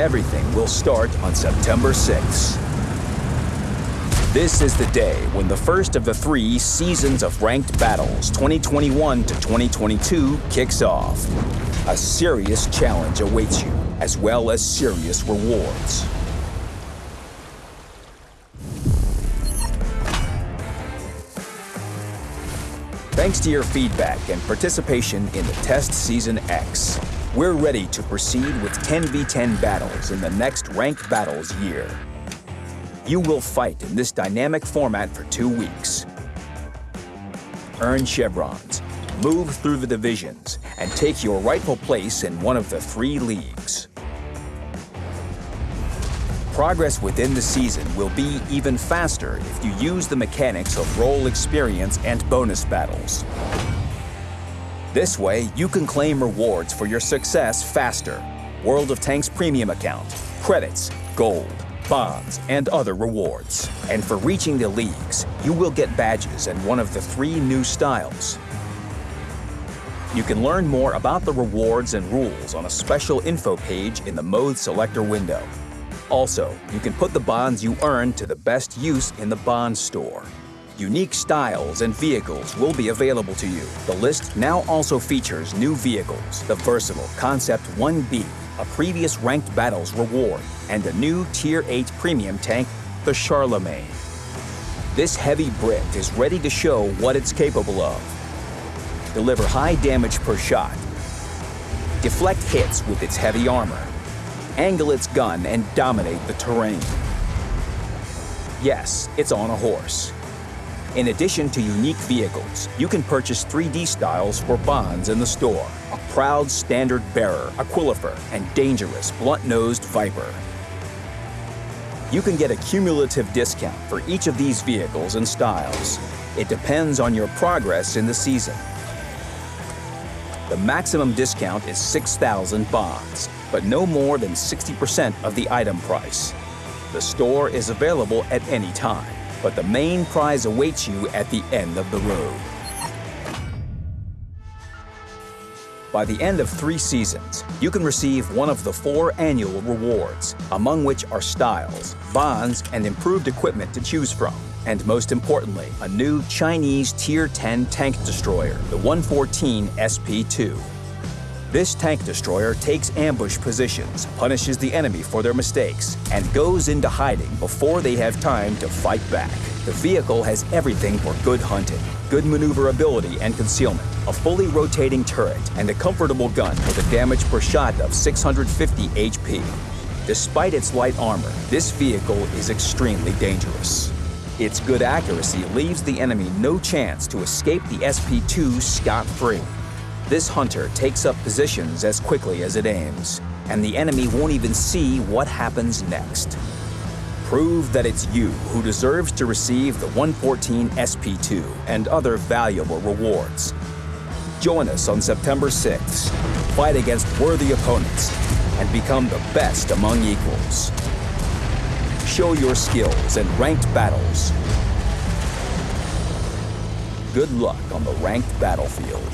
Everything will start on September 6th. This is the day when the first of the three Seasons of Ranked Battles 2021 to 2022 kicks off. A serious challenge awaits you, as well as serious rewards. Thanks to your feedback and participation in the Test Season X, we're ready to proceed with 10v10 battles in the next Ranked Battles year. You will fight in this dynamic format for two weeks. Earn chevrons, move through the divisions, and take your rightful place in one of the three leagues. Progress within the season will be even faster if you use the mechanics of role experience and bonus battles. This way, you can claim rewards for your success faster. World of Tanks Premium account, credits, gold, bonds, and other rewards. And for reaching the leagues, you will get badges and one of the three new styles. You can learn more about the rewards and rules on a special info page in the Mode Selector window. Also, you can put the bonds you earn to the best use in the bond store. Unique styles and vehicles will be available to you. The list now also features new vehicles, the versatile Concept 1B, a previous ranked battles reward, and a new Tier 8 premium tank, the Charlemagne. This heavy Brit is ready to show what it's capable of. Deliver high damage per shot, deflect hits with its heavy armor, angle its gun, and dominate the terrain. Yes, it's on a horse. In addition to unique vehicles, you can purchase 3D styles for bonds in the store. A proud standard bearer, Aquilifer, and dangerous blunt-nosed Viper. You can get a cumulative discount for each of these vehicles and styles. It depends on your progress in the season. The maximum discount is 6,000 bonds, but no more than 60% of the item price. The store is available at any time, but the main prize awaits you at the end of the road. By the end of three seasons, you can receive one of the four annual rewards, among which are styles, bonds, and improved equipment to choose from. And most importantly, a new Chinese Tier 10 tank destroyer, the 114 SP2. This tank destroyer takes ambush positions, punishes the enemy for their mistakes, and goes into hiding before they have time to fight back. The vehicle has everything for good hunting, good maneuverability and concealment, a fully rotating turret, and a comfortable gun with a damage per shot of 650 HP. Despite its light armor, this vehicle is extremely dangerous. Its good accuracy leaves the enemy no chance to escape the SP2 scot-free. This hunter takes up positions as quickly as it aims, and the enemy won't even see what happens next. Prove that it's you who deserves to receive the 114 SP2 and other valuable rewards. Join us on September 6th. Fight against worthy opponents and become the best among equals. Show your skills in ranked battles. Good luck on the ranked battlefield.